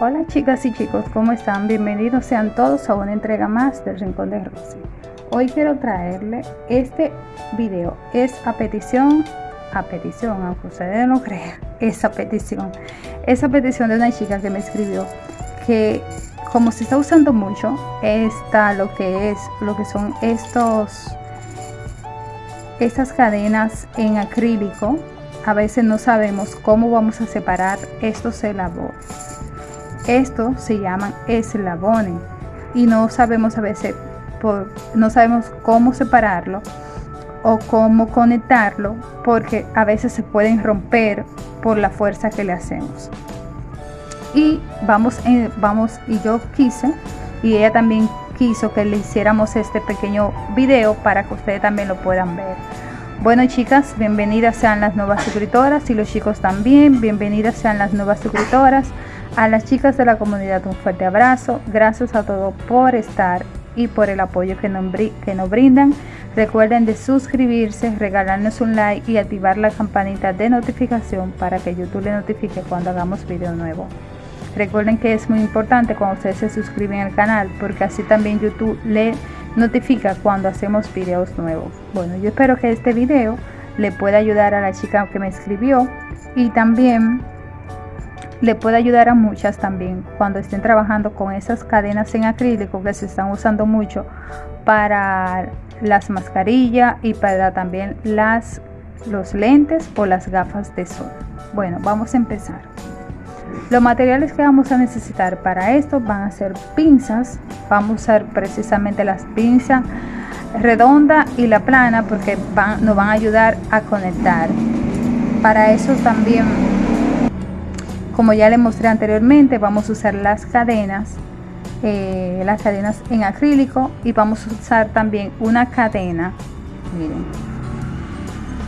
Hola chicas y chicos, ¿cómo están? Bienvenidos sean todos a una entrega más del Rincón de Rosy. Hoy quiero traerle este video, es a petición, a petición, aunque ustedes no crean, esa petición, esa petición de una chica que me escribió que como se está usando mucho, está lo que es, lo que son estos, estas cadenas en acrílico, a veces no sabemos cómo vamos a separar estos eslabones estos se llaman eslabones. Y no sabemos a veces no sabemos cómo separarlo o cómo conectarlo porque a veces se pueden romper por la fuerza que le hacemos. Y vamos en, vamos y yo quise y ella también quiso que le hiciéramos este pequeño video para que ustedes también lo puedan ver. Bueno chicas bienvenidas sean las nuevas suscriptoras y los chicos también. Bienvenidas sean las nuevas suscriptoras a las chicas de la comunidad un fuerte abrazo, gracias a todos por estar y por el apoyo que nos, que nos brindan. Recuerden de suscribirse, regalarnos un like y activar la campanita de notificación para que YouTube le notifique cuando hagamos video nuevo. Recuerden que es muy importante cuando ustedes se suscriben al canal porque así también YouTube le notifica cuando hacemos videos nuevos. Bueno, yo espero que este video le pueda ayudar a la chica que me escribió y también le puede ayudar a muchas también cuando estén trabajando con esas cadenas en acrílico que se están usando mucho para las mascarillas y para también las los lentes o las gafas de sol. Bueno vamos a empezar. Los materiales que vamos a necesitar para esto van a ser pinzas. Vamos a usar precisamente las pinzas redonda y la plana porque van, nos van a ayudar a conectar. Para eso también como ya le mostré anteriormente vamos a usar las cadenas eh, las cadenas en acrílico y vamos a usar también una cadena miren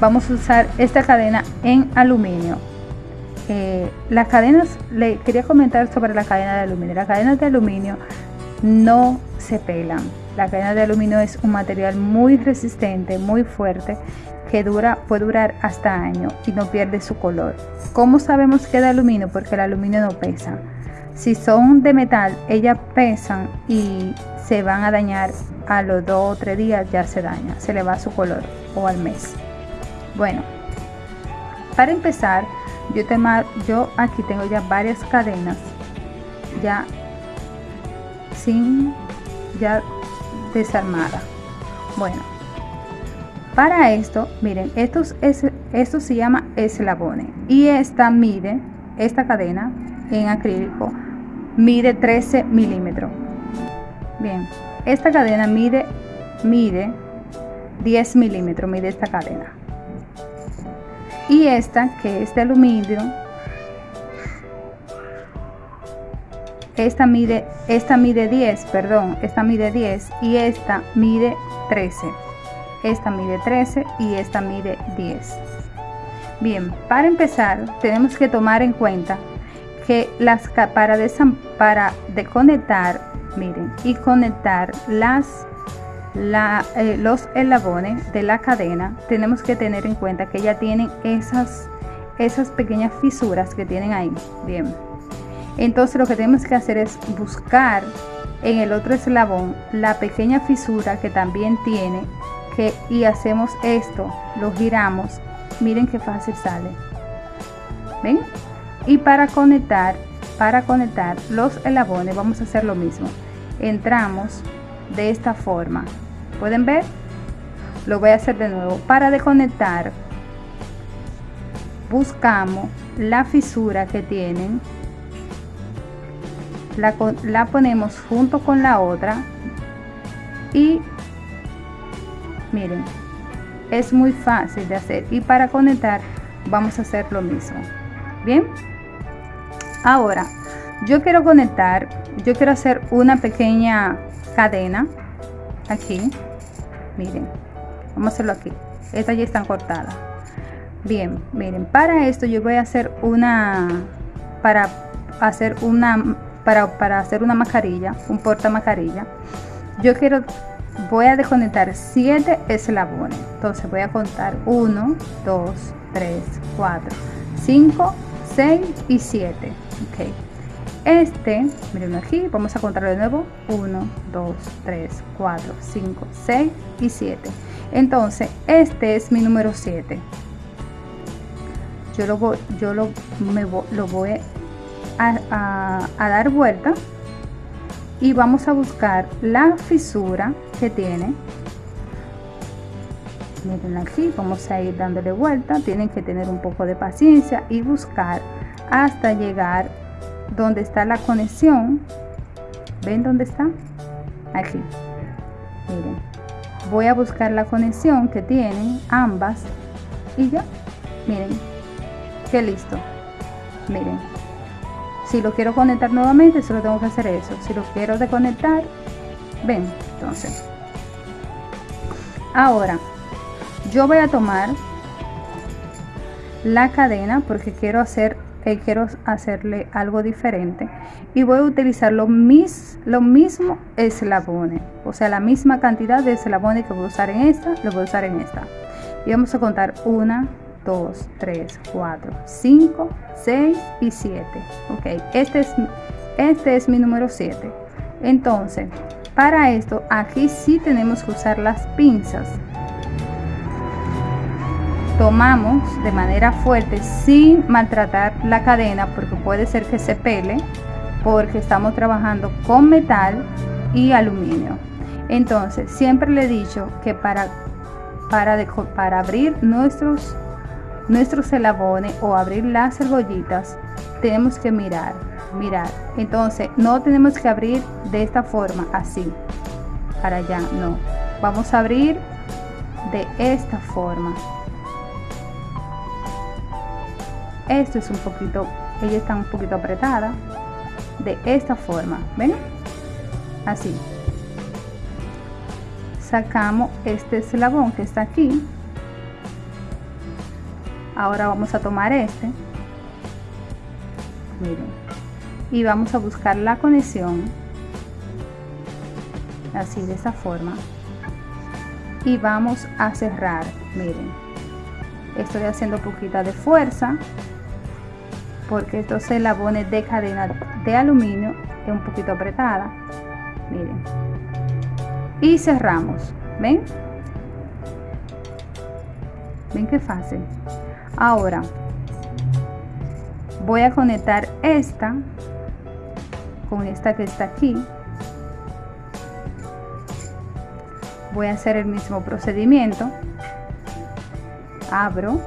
vamos a usar esta cadena en aluminio. Eh, las cadenas le quería comentar sobre la cadena de aluminio. Las cadenas de aluminio no se pelan. La cadena de aluminio es un material muy resistente muy fuerte que dura, puede durar hasta año y no pierde su color. ¿Cómo sabemos que es de aluminio? Porque el aluminio no pesa. Si son de metal, ellas pesan y se van a dañar a los dos o tres días, ya se daña, se le va su color o al mes. Bueno, para empezar, yo, yo aquí tengo ya varias cadenas ya sin ya desarmada. Bueno, para esto, miren, esto, es, esto se llama eslabones y esta mide, esta cadena en acrílico, mide 13 milímetros. Bien, esta cadena mide, mide 10 milímetros, mide esta cadena. Y esta, que es de aluminio, esta mide, esta mide 10, perdón, esta mide 10 y esta mide 13 esta mide 13 y esta mide 10 bien para empezar tenemos que tomar en cuenta que las para para miren y conectar las la, eh, los eslabones de la cadena tenemos que tener en cuenta que ya tienen esas esas pequeñas fisuras que tienen ahí. Bien entonces lo que tenemos que hacer es buscar en el otro eslabón la pequeña fisura que también tiene y hacemos esto, lo giramos, miren qué fácil sale. ¿Ven? Y para conectar, para conectar los eslabones vamos a hacer lo mismo. Entramos de esta forma. ¿Pueden ver? Lo voy a hacer de nuevo. Para desconectar, buscamos la fisura que tienen. La, la ponemos junto con la otra y miren es muy fácil de hacer. Y para conectar vamos a hacer lo mismo. Bien ahora yo quiero conectar yo quiero hacer una pequeña cadena aquí. Miren vamos a hacerlo aquí. Estas ya están cortadas bien miren para esto yo voy a hacer una para hacer una para, para hacer una mascarilla un porta mascarilla. Yo quiero voy a desconectar 7 eslabones. Entonces voy a contar 1 2 3 4 5 6 y 7 ok. Este miren aquí vamos a contar de nuevo. 1 2 3 4 5 6 y 7 entonces este es mi número 7 yo lo voy yo lo, me, lo voy a, a dar vuelta y vamos a buscar la fisura que tiene. Miren aquí vamos a ir dándole vuelta. Tienen que tener un poco de paciencia y buscar hasta llegar donde está la conexión. Ven dónde está aquí. Miren voy a buscar la conexión que tienen ambas y ya. Miren que listo. Miren si lo quiero conectar nuevamente solo tengo que hacer eso. Si lo quiero desconectar ven entonces. Ahora yo voy a tomar la cadena porque quiero hacer eh, quiero hacerle algo diferente. Y voy a utilizar lo, mis, lo mismo eslabones o sea la misma cantidad de eslabones que voy a usar en esta lo voy a usar en esta. Y vamos a contar 1 2 3 4 5 6 y 7 ok este es este es mi número 7 entonces para esto aquí sí tenemos que usar las pinzas. Tomamos de manera fuerte sin maltratar la cadena porque puede ser que se pele porque estamos trabajando con metal y aluminio. Entonces siempre le he dicho que para para, para abrir nuestros nuestros elabones o abrir las cebollitas tenemos que mirar mirar. Entonces no tenemos que abrir de esta forma así. Para allá no. Vamos a abrir de esta forma. Esto es un poquito ella está un poquito apretada. De esta forma ven así. Sacamos este eslabón que está aquí ahora vamos a tomar este. Miren. Y vamos a buscar la conexión. Así de esa forma. Y vamos a cerrar. Miren. Estoy haciendo poquita de fuerza. Porque estos eslabones de cadena de aluminio es un poquito apretada. Miren. Y cerramos. Ven ven qué fácil ahora voy a conectar esta con esta que está aquí. Voy a hacer el mismo procedimiento. Abro.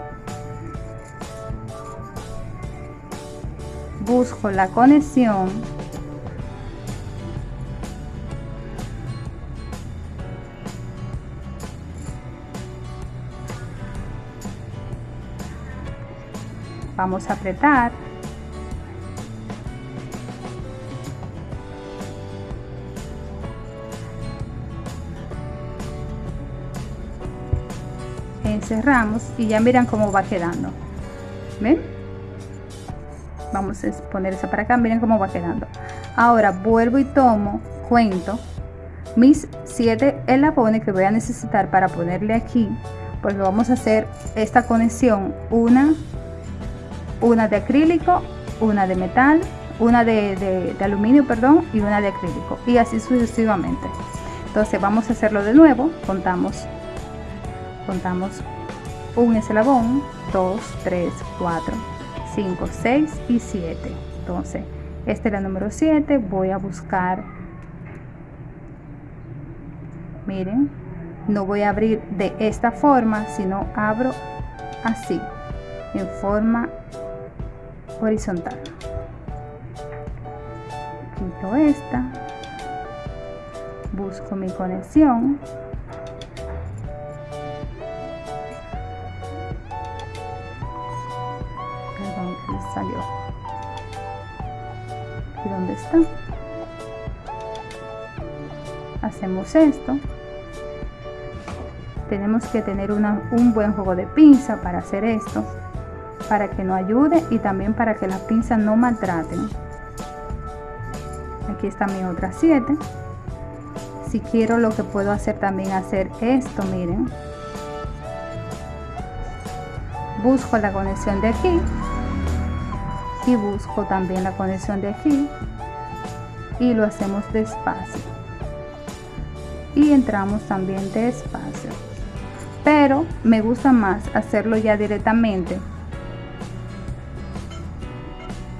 Busco la conexión vamos a apretar. Encerramos y ya miran cómo va quedando. Ven vamos a poner esa para acá miren cómo va quedando. Ahora vuelvo y tomo cuento mis siete elabones que voy a necesitar para ponerle aquí porque vamos a hacer esta conexión una una de acrílico una de metal una de, de aluminio perdón y una de acrílico y así sucesivamente. Entonces vamos a hacerlo de nuevo contamos contamos un eslabón 2 3 4 5 6 y 7 entonces esta es la número 7 voy a buscar miren no voy a abrir de esta forma sino abro así en forma horizontal. Quito esta. Busco mi conexión. Salió. Y dónde está hacemos esto. Tenemos que tener un buen juego de pinza para hacer esto para que nos ayude y también para que las pinzas no maltraten. Aquí está mi otra 7 si quiero lo que puedo hacer también hacer esto miren. Busco la conexión de aquí y busco también la conexión de aquí y lo hacemos despacio. Y entramos también despacio. Pero me gusta más hacerlo ya directamente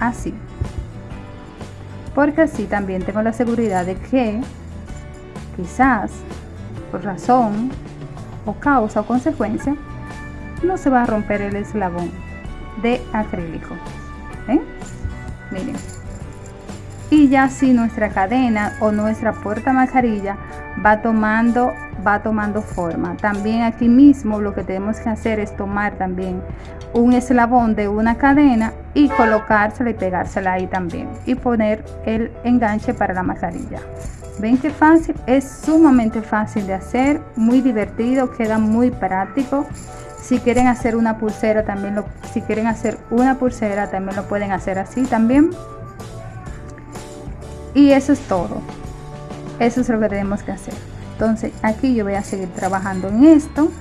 así. Porque así también tengo la seguridad de que quizás por razón o causa o consecuencia no se va a romper el eslabón de acrílico. ¿eh? miren. Y ya si nuestra cadena o nuestra puerta mascarilla va tomando va tomando forma. También aquí mismo lo que tenemos que hacer es tomar también un eslabón de una cadena y colocársela y pegársela ahí también y poner el enganche para la mascarilla. Ven que fácil es sumamente fácil de hacer muy divertido queda muy práctico. Si quieren hacer una pulsera también lo si quieren hacer una pulsera también lo pueden hacer así también. Y eso es todo. Eso es lo que tenemos que hacer. Entonces aquí yo voy a seguir trabajando en esto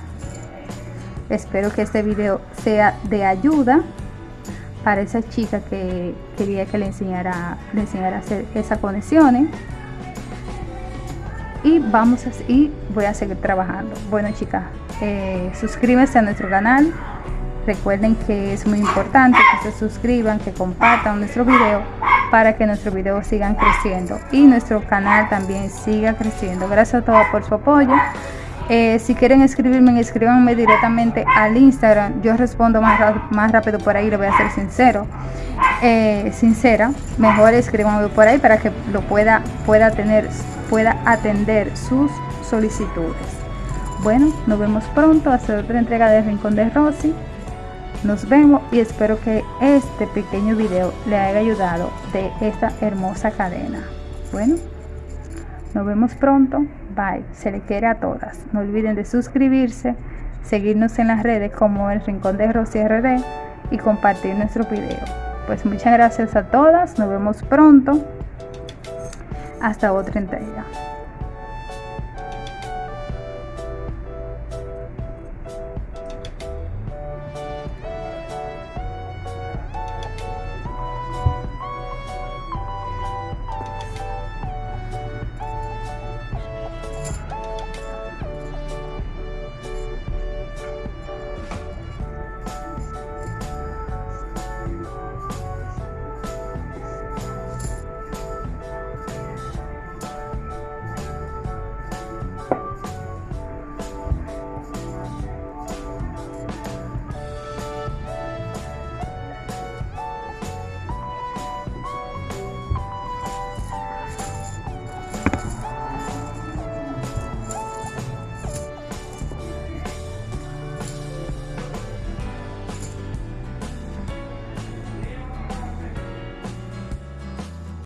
espero que este video sea de ayuda para esa chica que quería que le enseñara enseñara a hacer esas conexiones y vamos a, y voy a seguir trabajando bueno chicas eh, suscríbanse a nuestro canal recuerden que es muy importante que se suscriban que compartan nuestro video para que nuestros videos sigan creciendo y nuestro canal también siga creciendo. Gracias a todos por su apoyo. Eh, si quieren escribirme, escríbanme directamente al Instagram. Yo respondo más, más rápido por ahí, lo voy a ser sincero. Eh, sincera, mejor escríbanme por ahí para que lo pueda, pueda tener, pueda atender sus solicitudes. Bueno, nos vemos pronto hasta otra entrega de Rincón de Rosy. Nos vemos y espero que este pequeño video le haya ayudado de esta hermosa cadena. Bueno, nos vemos pronto. Bye. Se le quiere a todas. No olviden de suscribirse, seguirnos en las redes como el Rincón de Rosy RD y compartir nuestro video. Pues muchas gracias a todas. Nos vemos pronto. Hasta otra entrega.